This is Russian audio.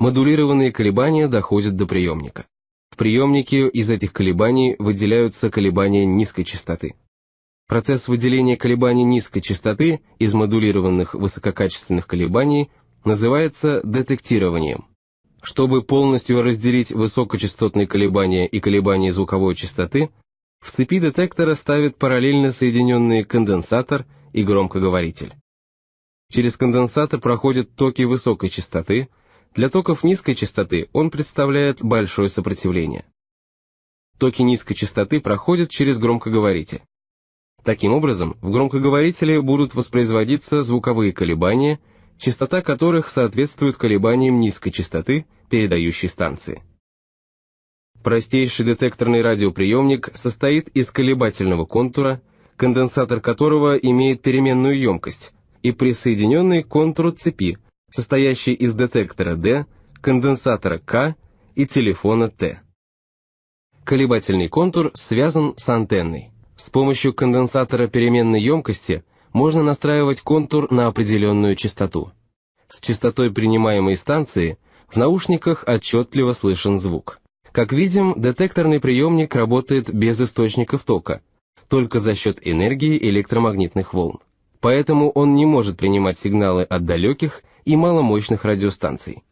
Модулированные колебания доходят до приемника. В приемнике из этих колебаний выделяются колебания низкой частоты. Процесс выделения колебаний низкой частоты из модулированных высококачественных колебаний называется детектированием. Чтобы полностью разделить высокочастотные колебания и колебания звуковой частоты, в цепи детектора ставят параллельно соединенные конденсатор и громкоговоритель. Через конденсатор проходят токи высокой частоты, для токов низкой частоты он представляет большое сопротивление. Токи низкой частоты проходят через громкоговоритель. Таким образом, в громкоговорителе будут воспроизводиться звуковые колебания, частота которых соответствует колебаниям низкой частоты передающей станции. Простейший детекторный радиоприемник состоит из колебательного контура, конденсатор которого имеет переменную емкость, и присоединенный к контуру цепи, состоящий из детектора D, конденсатора К и телефона Т. Колебательный контур связан с антенной. С помощью конденсатора переменной емкости можно настраивать контур на определенную частоту. С частотой принимаемой станции в наушниках отчетливо слышен звук. Как видим, детекторный приемник работает без источников тока, только за счет энергии электромагнитных волн. Поэтому он не может принимать сигналы от далеких и маломощных радиостанций.